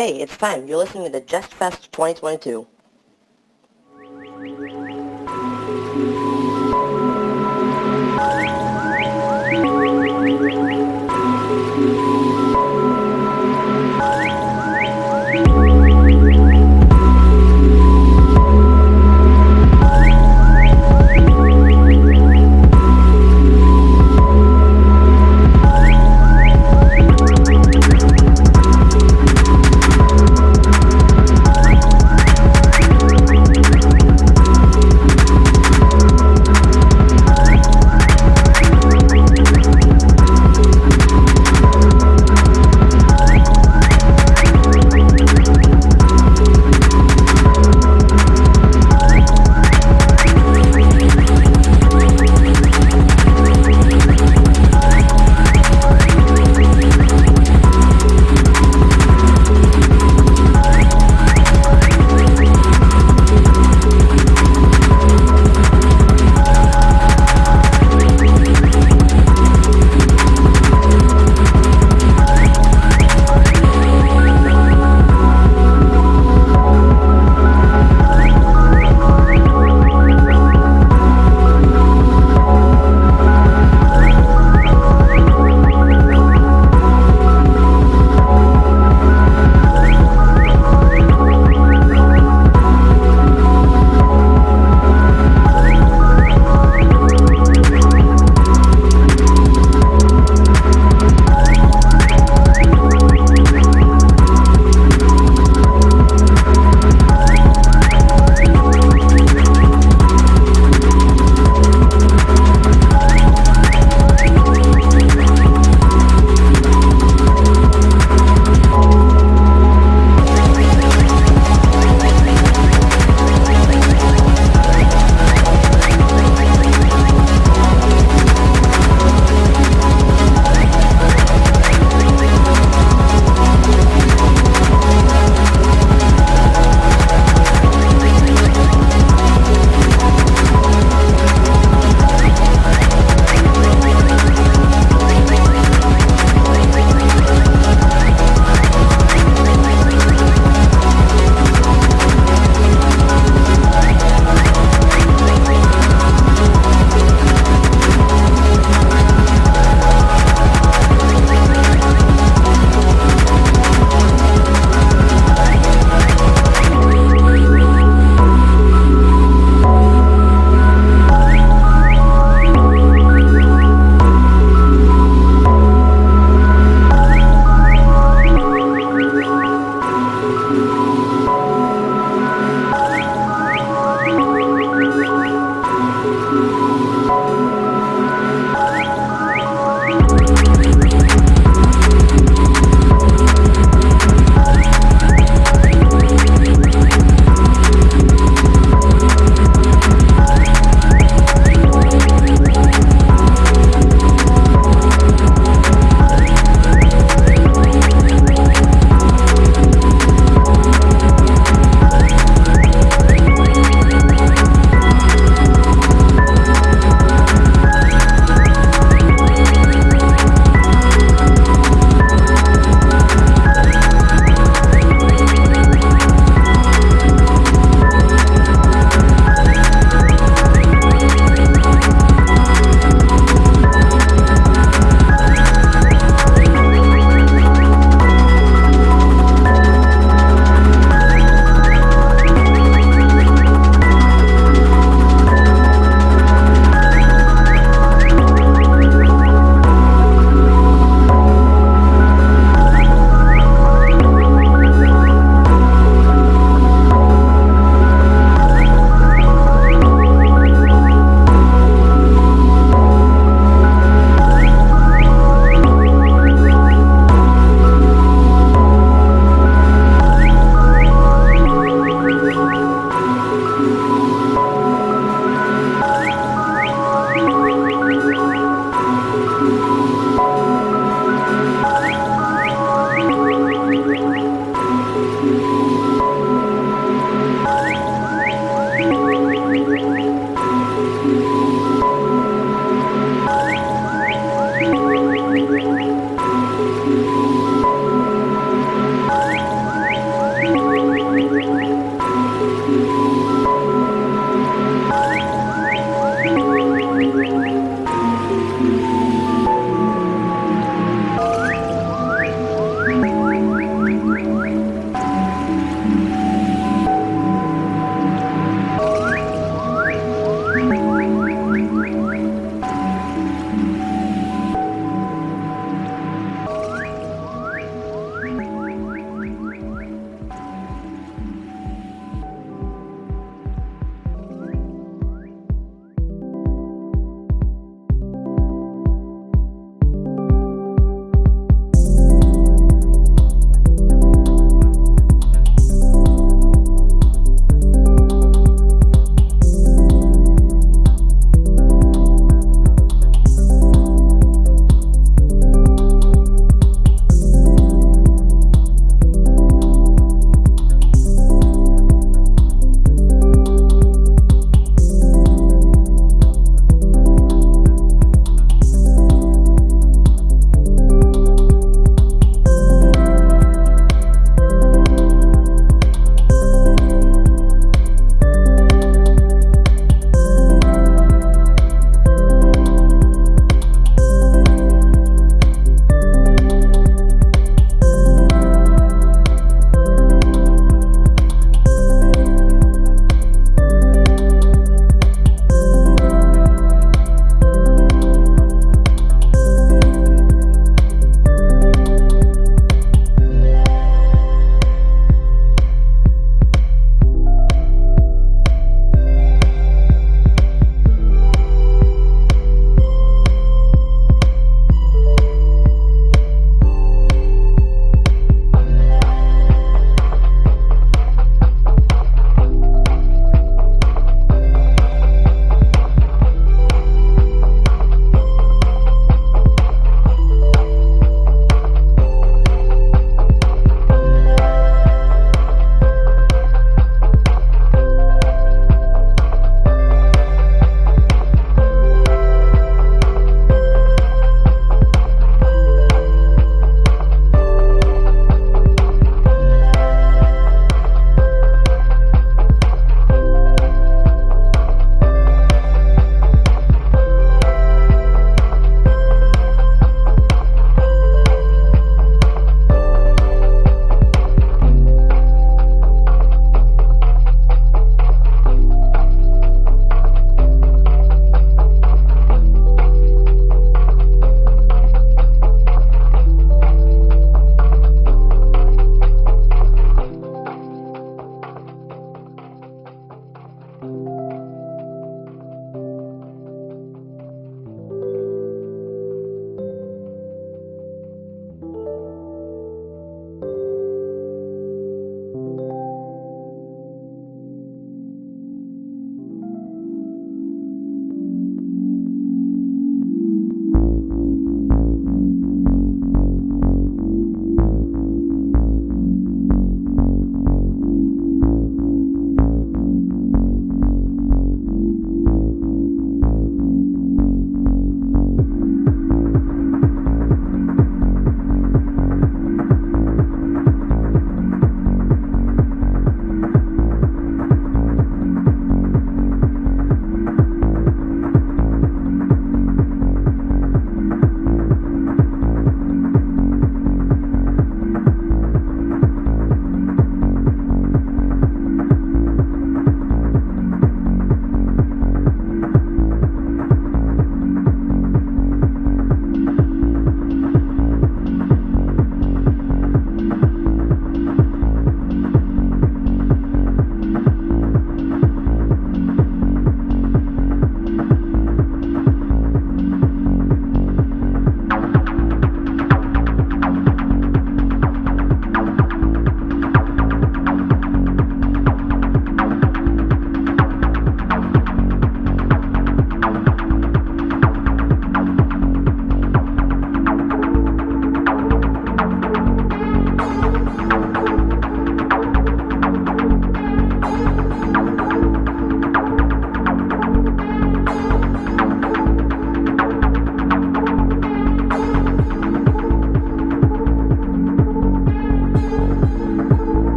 Hey, it's time. You're listening to the Just Fest 2022.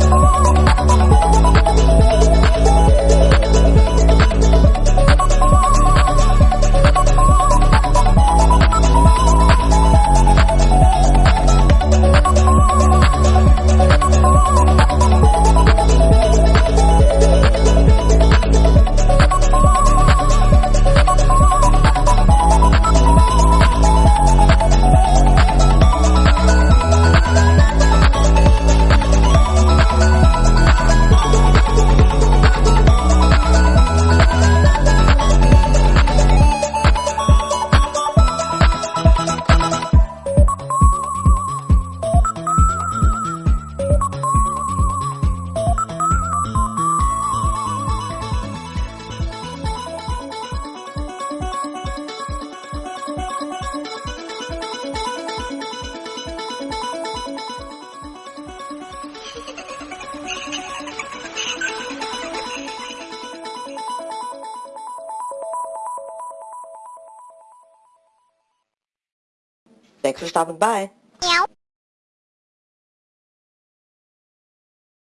Thanks for stopping by.